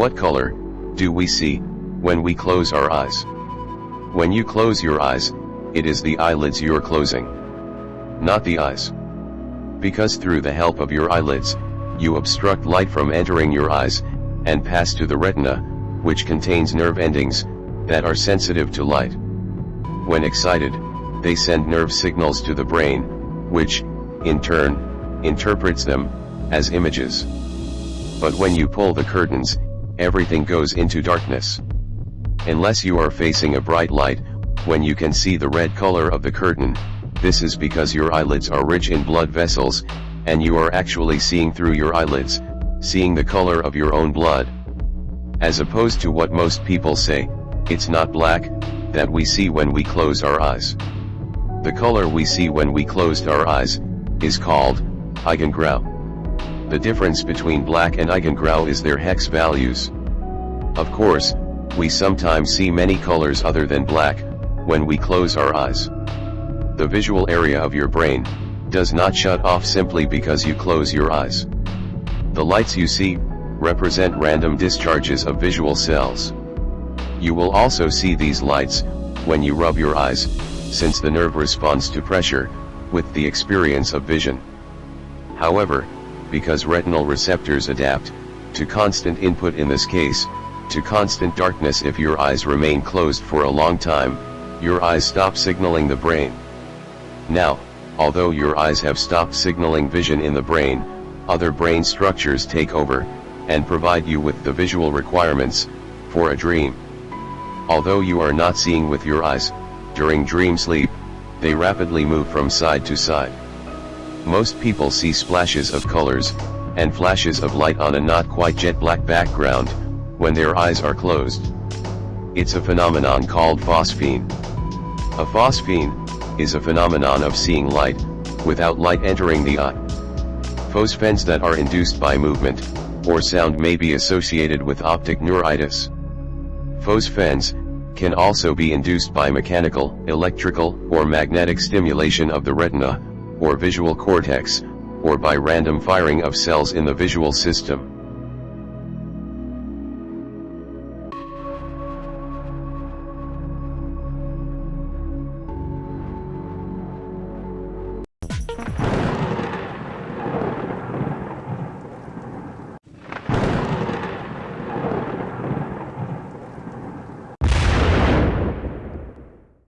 What color, do we see, when we close our eyes? When you close your eyes, it is the eyelids you're closing. Not the eyes. Because through the help of your eyelids, you obstruct light from entering your eyes, and pass to the retina, which contains nerve endings, that are sensitive to light. When excited, they send nerve signals to the brain, which, in turn, interprets them, as images. But when you pull the curtains, everything goes into darkness. Unless you are facing a bright light, when you can see the red color of the curtain, this is because your eyelids are rich in blood vessels, and you are actually seeing through your eyelids, seeing the color of your own blood. As opposed to what most people say, it's not black, that we see when we close our eyes. The color we see when we closed our eyes, is called, Eigengrau. The difference between black and Eigengrau is their hex values. Of course, we sometimes see many colors other than black, when we close our eyes. The visual area of your brain, does not shut off simply because you close your eyes. The lights you see, represent random discharges of visual cells. You will also see these lights, when you rub your eyes, since the nerve responds to pressure, with the experience of vision. However, because retinal receptors adapt, to constant input in this case, to constant darkness if your eyes remain closed for a long time, your eyes stop signaling the brain. Now, although your eyes have stopped signaling vision in the brain, other brain structures take over, and provide you with the visual requirements, for a dream. Although you are not seeing with your eyes, during dream sleep, they rapidly move from side to side. Most people see splashes of colors, and flashes of light on a not quite jet black background, when their eyes are closed. It's a phenomenon called phosphene. A phosphene, is a phenomenon of seeing light, without light entering the eye. Phosphenes that are induced by movement, or sound may be associated with optic neuritis. Phosphenes, can also be induced by mechanical, electrical, or magnetic stimulation of the retina, or visual cortex, or by random firing of cells in the visual system.